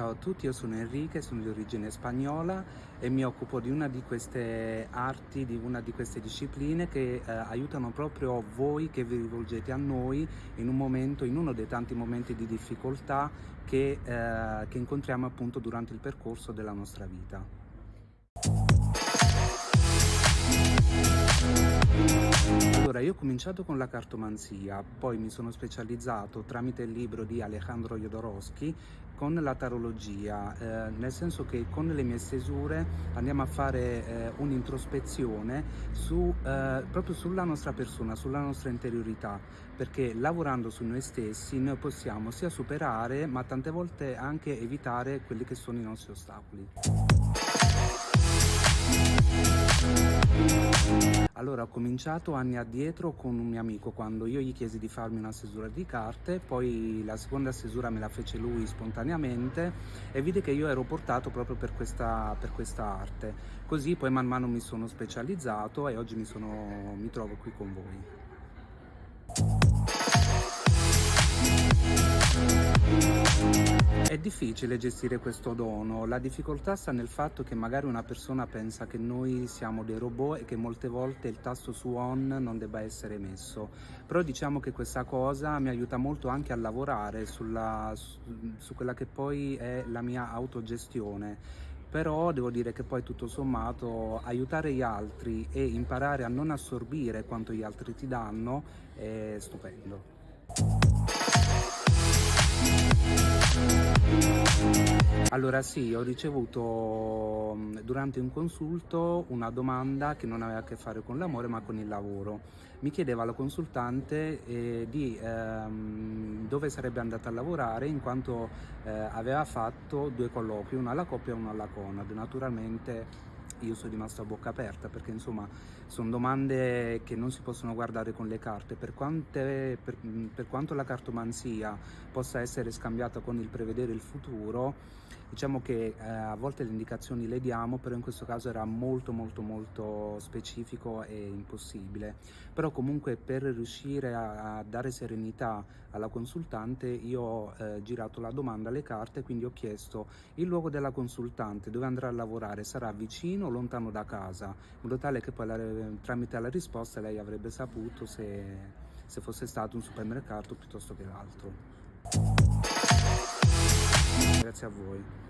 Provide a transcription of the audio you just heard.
Ciao a tutti, io sono Enrique, sono di origine spagnola e mi occupo di una di queste arti, di una di queste discipline che eh, aiutano proprio voi che vi rivolgete a noi in un momento, in uno dei tanti momenti di difficoltà che, eh, che incontriamo appunto durante il percorso della nostra vita. Allora, io ho cominciato con la cartomanzia, poi mi sono specializzato tramite il libro di Alejandro Jodorowsky con la tarologia, eh, nel senso che con le mie stesure andiamo a fare eh, un'introspezione su, eh, proprio sulla nostra persona, sulla nostra interiorità, perché lavorando su noi stessi noi possiamo sia superare ma tante volte anche evitare quelli che sono i nostri ostacoli. Allora ho cominciato anni addietro con un mio amico quando io gli chiesi di farmi una stesura di carte, poi la seconda stesura me la fece lui spontaneamente e vide che io ero portato proprio per questa, per questa arte. Così poi man mano mi sono specializzato e oggi mi, sono, mi trovo qui con voi. Difficile gestire questo dono, la difficoltà sta nel fatto che magari una persona pensa che noi siamo dei robot e che molte volte il tasto su on non debba essere messo, però diciamo che questa cosa mi aiuta molto anche a lavorare sulla, su, su quella che poi è la mia autogestione. Però devo dire che poi tutto sommato aiutare gli altri e imparare a non assorbire quanto gli altri ti danno è stupendo. Allora sì, ho ricevuto mm, durante un consulto una domanda che non aveva a che fare con l'amore ma con il lavoro. Mi chiedeva la consultante eh, di ehm, dove sarebbe andata a lavorare in quanto eh, aveva fatto due colloqui, uno alla coppia e uno alla Conad. Naturalmente io sono rimasto a bocca aperta perché insomma sono domande che non si possono guardare con le carte per, quante, per, per quanto la cartomanzia possa essere scambiata con il prevedere il futuro diciamo che eh, a volte le indicazioni le diamo però in questo caso era molto molto molto specifico e impossibile. Però comunque per riuscire a, a dare serenità alla consultante io ho eh, girato la domanda alle carte quindi ho chiesto il luogo della consultante dove andrà a lavorare sarà vicino o lontano da casa? In modo tale che poi la, tramite la risposta lei avrebbe saputo se, se fosse stato un supermercato piuttosto che l'altro Grazie a voi.